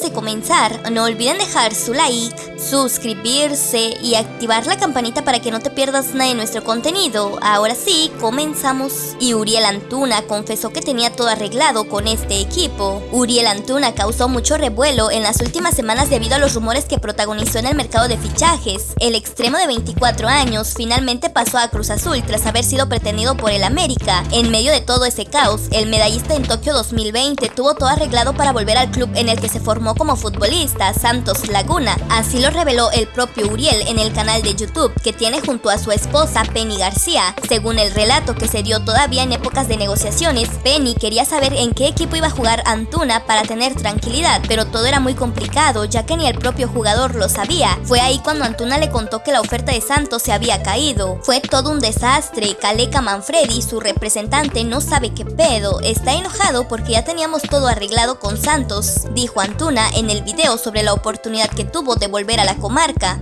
de comenzar, no olviden dejar su like, suscribirse y activar la campanita para que no te pierdas nada de nuestro contenido. Ahora sí, comenzamos. Y Uriel Antuna confesó que tenía todo arreglado con este equipo. Uriel Antuna causó mucho revuelo en las últimas semanas debido a los rumores que protagonizó en el mercado de fichajes. El extremo de 24 años finalmente pasó a Cruz Azul tras haber sido pretendido por el América. En medio de todo ese caos, el medallista en Tokio 2020 tuvo todo arreglado para volver al club en el que se formó como futbolista, Santos Laguna. Así lo reveló el propio Uriel en el canal de YouTube que tiene junto a su esposa Penny García. Según el relato que se dio todavía en épocas de negociaciones, Penny quería saber en qué equipo iba a jugar Antuna para tener tranquilidad, pero todo era muy complicado ya que ni el propio jugador lo sabía. Fue ahí cuando Antuna le contó que la oferta de Santos se había caído. Fue todo un desastre. Caleca Manfredi, su representante, no sabe qué pedo. Está enojado porque ya teníamos todo arreglado con Santos, dijo Antuna en el video sobre la oportunidad que tuvo de volver a la comarca.